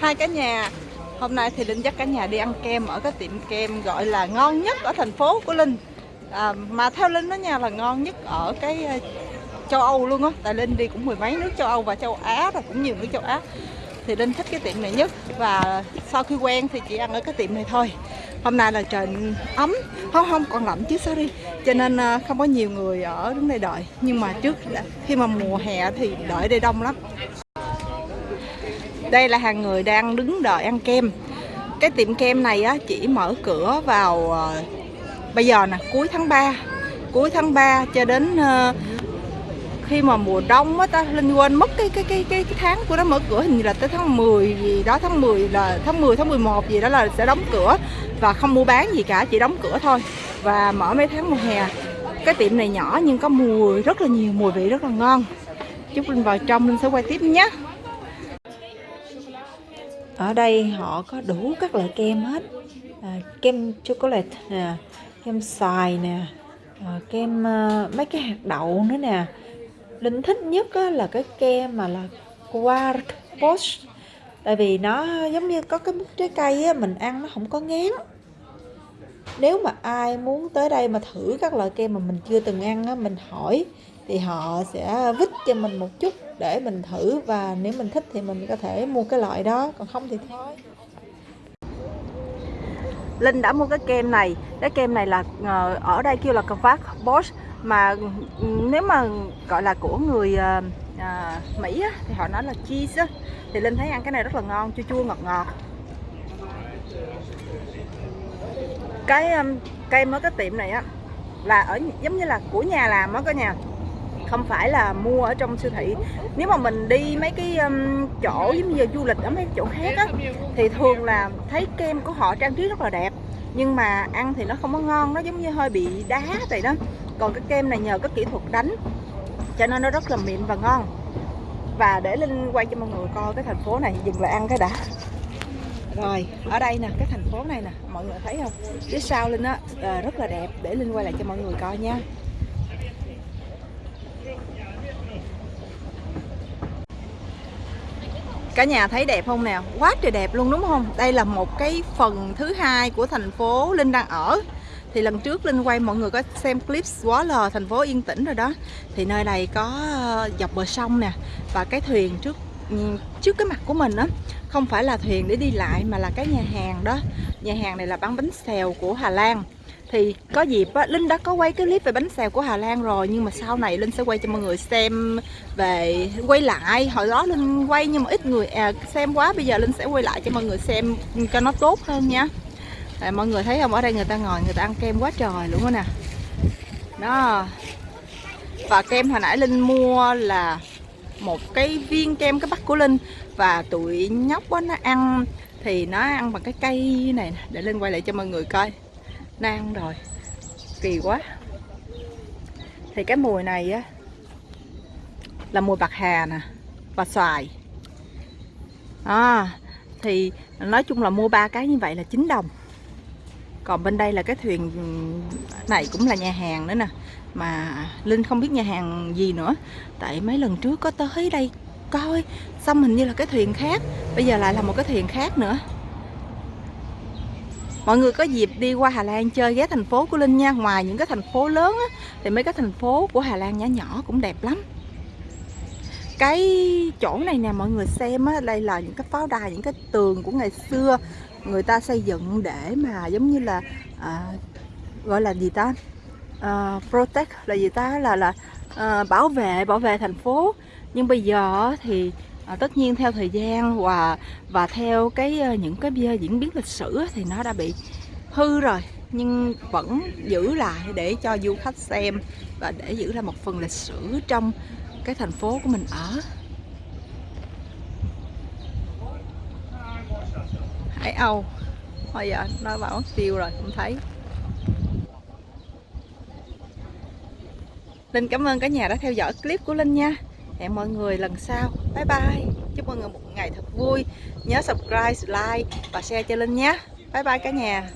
Hai cả nhà Hôm nay thì Linh dắt cả nhà đi ăn kem ở cái tiệm kem gọi là ngon nhất ở thành phố của Linh. À, Mà theo Linh đó nha là ngon nhất ở cái ờ, châu Âu luôn á. Tại Linh đi cũng mười mấy nước châu Âu và châu Á rồi cũng nhiều nước châu Á. Thì Linh thích cái tiệm này nhất Và sau khi quen thì chỉ ăn ở cái tiệm này thôi. Hôm nay là trời ấm Không không còn lạnh chứ sorry. Cho nên ờ, không có nhiều người ở đứng đây đợi. Nhưng mà trước khi mà mùa hè thì đợi đây đông lắm đây là hàng người đang đứng đợi ăn kem. Cái tiệm kem này á, chỉ mở cửa vào uh, bây giờ nè cuối tháng 3 cuối tháng 3 cho đến uh, khi mà mùa đông á ta linh quên mất cái cái cái cái, cái tháng của nó mở cửa hình như là tới tháng 10 gì đó tháng 10 là tháng 10 tháng 11 gì đó là sẽ đóng cửa và không mua bán gì cả chỉ đóng cửa thôi. Và mở mấy tháng mùa hè. Cái tiệm này nhỏ nhưng có mùi rất là nhiều mùi vị rất là ngon. Chúc linh vào trong linh sẽ quay tiếp nhé ở đây họ có đủ các loại kem hết. À, kem chocolate nè kem xoài nè à, kem à, mấy cái hạt đậu nữa nè. Linh thích nhất á, là cái kem mà là quark post tại vì nó giống như có cái mức trái cây á, mình ăn nó không có ngán. Nếu mà ai muốn tới đây mà thử các loại kem mà mình chưa từng ăn á, mình hỏi thì họ sẽ vít cho mình một chút để mình thử và nếu mình thích thì mình có thể mua cái loại đó còn không thì thôi. Linh đã mua cái kem này. Cái kem này là ờ, ở đây kêu là Kavak Bosch mà ừ, nếu mà gọi là của người à, Mỹ á, thì họ nói là cheese á. thì Linh thấy ăn cái này rất là ngon chua chua ngọt ngọt. Cái um, kem ở cái tiệm này á là ở giống như là của nhà làm á cả nhà không phải là mua ở trong siêu thị. Nếu mà mình đi mấy cái um, chỗ giống như du lịch ở mấy chỗ khác á thì thường là thấy kem của họ trang trí rất là đẹp nhưng mà ăn thì nó không có ngon nó giống như hơi bị đá vậy đó. Còn cái kem này nhờ cái kỹ thuật đánh cho nên nó rất là mịn và ngon. Và để linh quay cho mọi người coi cái thành phố này dừng lại ăn cái đã. Rồi ở đây nè cái thành phố này nè mọi người thấy không? Phía sau linh á à, rất là đẹp để linh quay lại cho mọi người coi nha. Cả nhà thấy đẹp không nào quá trời đẹp luôn, đúng không? Đây là một cái phần thứ hai của thành phố linh đang ở. Thì lần trước linh quay, mọi người có xem clip quá lờ, thành phố yên tĩnh rồi đó. Thì nơi này có ờ, dọc bờ sông nè, và cái thuyền trước ừ, trước cái mặt của mình á, không phải là thuyền để đi lại mà là cái nhà hàng đó. Nhà hàng này là bán bánh xèo của Hà Lan thì có dịp á, Linh đã có quay cái clip về bánh xèo của Hà Lan rồi nhưng mà sau này Linh sẽ quay cho mọi người xem về quay lại. Hồi đó Linh quay nhưng mà ít người à, xem quá bây giờ Linh sẽ quay lại cho mọi người xem cho nó tốt hơn nha. À, mọi người thấy không? Ở đây người ta ngồi người ta ăn kem quá trời luôn đó nè. Đó. Và kem hồi nãy Linh mua là một cái viên kem cái bắt của Linh. Và tụi nhóc á nó ăn thì nó ăn bằng cái cây này để Linh quay lại cho mọi người coi nang rồi. Kỳ quá. Thì cái mùi này á là mùi bạc hà nè và xoài. À, thì nói chung là mua ba cái như vậy là 9 đồng. Còn bên đây là cái thuyền này cũng là nhà hàng nữa nè. Mà Linh không biết nhà hàng gì nữa. Tại mấy lần trước có tới đây coi xong hình như là cái thuyền khác. Bây giờ lại là một cái thuyền khác nữa mọi người có dịp đi qua Hà Lan chơi ghé thành phố của Linh nha. Ngoài những cái thành phố lớn á, thì mấy cái thành phố của Hà Lan nhỏ nhỏ cũng đẹp lắm. Cái chỗ này nè mọi người xem á đây là những cái pháo đài những cái tường của ngày xưa người ta xây dựng để mà giống như là à, gọi là gì ta? À, protect là gì ta? Là là à, bảo vệ bảo vệ thành phố. Nhưng bây giờ thì à, tất nhiên theo thời gian và và theo cái ờ, những cái diễn biến lịch sử thì nó đã bị hư rồi nhưng vẫn giữ lại để cho du khách xem và để giữ lại một phần lịch sử trong cái thành phố của mình ở. Hải Âu thôi giờ nó bảo mất tiêu rồi không thấy. Linh cảm ơn cả nhà đã theo dõi clip của Linh nha. Hẹn mọi người lần sau. Bye bye. Chúc mọi người một ngày thật vui. Nhớ subscribe, like và share cho Linh nhé. Bye bye cả nhà.